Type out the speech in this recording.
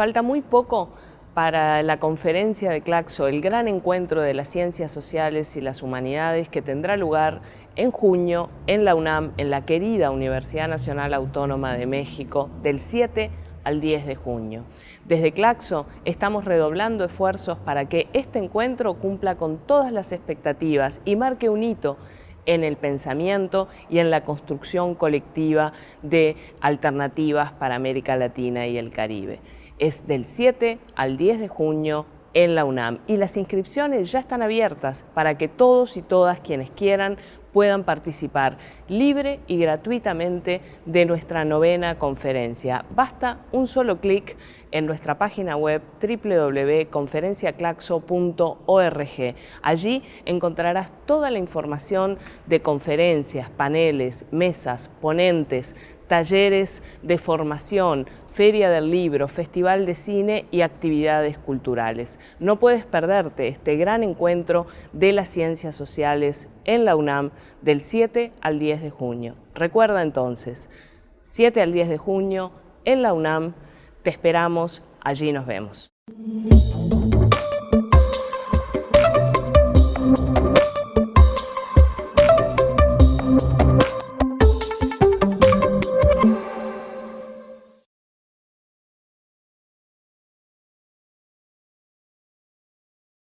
Falta muy poco para la conferencia de Claxo, el gran encuentro de las ciencias sociales y las humanidades que tendrá lugar en junio en la UNAM, en la querida Universidad Nacional Autónoma de México, del 7 al 10 de junio. Desde Claxo estamos redoblando esfuerzos para que este encuentro cumpla con todas las expectativas y marque un hito en el pensamiento y en la construcción colectiva de alternativas para América Latina y el Caribe. Es del 7 al 10 de junio en la UNAM y las inscripciones ya están abiertas para que todos y todas quienes quieran puedan participar libre y gratuitamente de nuestra novena conferencia. Basta un solo clic en nuestra página web www.conferenciaclaxo.org. Allí encontrarás toda la información de conferencias, paneles, mesas, ponentes, talleres de formación, feria del libro, festival de cine y actividades culturales. No puedes perderte este gran encuentro de las ciencias sociales en la UNAM del 7 al 10 de junio. Recuerda entonces, 7 al 10 de junio en la UNAM, te esperamos, allí nos vemos.